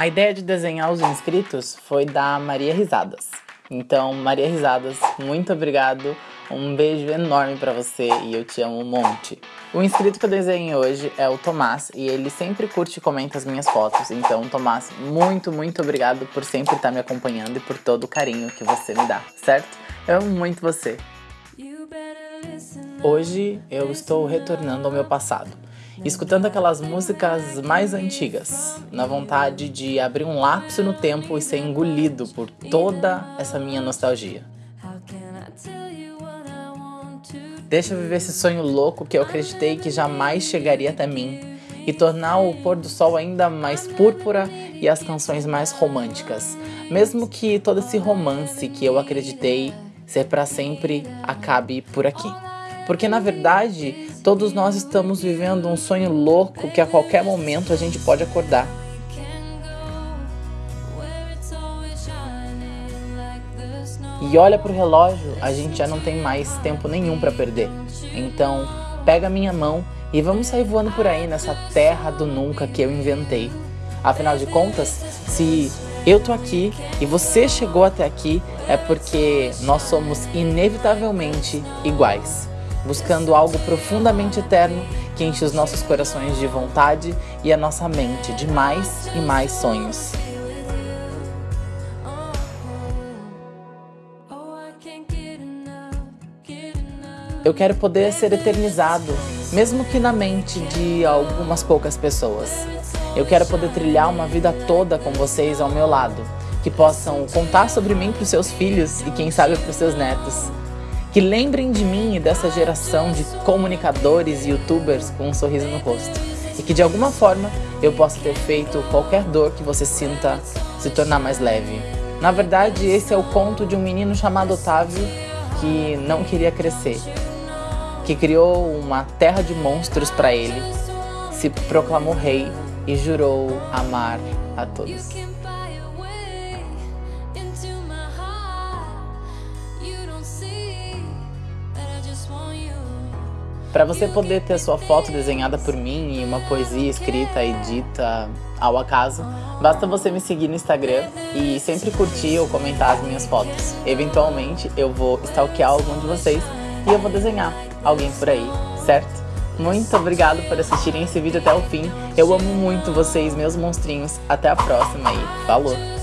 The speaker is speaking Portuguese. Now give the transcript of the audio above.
A ideia de desenhar os inscritos foi da Maria Risadas. Então, Maria Risadas, muito obrigado. Um beijo enorme para você e eu te amo um monte. O inscrito que eu desenhei hoje é o Tomás e ele sempre curte e comenta as minhas fotos. Então, Tomás, muito, muito obrigado por sempre estar me acompanhando e por todo o carinho que você me dá, certo? Eu amo muito você. Hoje eu estou retornando ao meu passado escutando aquelas músicas mais antigas, na vontade de abrir um lapso no tempo e ser engolido por toda essa minha nostalgia. Deixa viver esse sonho louco que eu acreditei que jamais chegaria até mim e tornar o pôr do sol ainda mais púrpura e as canções mais românticas, mesmo que todo esse romance que eu acreditei ser para sempre acabe por aqui. Porque na verdade, todos nós estamos vivendo um sonho louco que a qualquer momento a gente pode acordar. E olha pro relógio, a gente já não tem mais tempo nenhum para perder. Então, pega minha mão e vamos sair voando por aí nessa terra do nunca que eu inventei. Afinal de contas, se eu tô aqui e você chegou até aqui, é porque nós somos inevitavelmente iguais buscando algo profundamente eterno que enche os nossos corações de vontade e a nossa mente de mais e mais sonhos. Eu quero poder ser eternizado, mesmo que na mente de algumas poucas pessoas. Eu quero poder trilhar uma vida toda com vocês ao meu lado, que possam contar sobre mim para os seus filhos e quem sabe para os seus netos que lembrem de mim e dessa geração de comunicadores e youtubers com um sorriso no rosto. E que de alguma forma eu possa ter feito qualquer dor que você sinta se tornar mais leve. Na verdade, esse é o conto de um menino chamado Otávio que não queria crescer, que criou uma terra de monstros para ele, se proclamou rei e jurou amar a todos. Para você poder ter sua foto desenhada por mim e uma poesia escrita e dita ao acaso, basta você me seguir no Instagram e sempre curtir ou comentar as minhas fotos. Eventualmente eu vou stalkear algum de vocês e eu vou desenhar alguém por aí, certo? Muito obrigado por assistirem esse vídeo até o fim. Eu amo muito vocês, meus monstrinhos. Até a próxima e falou!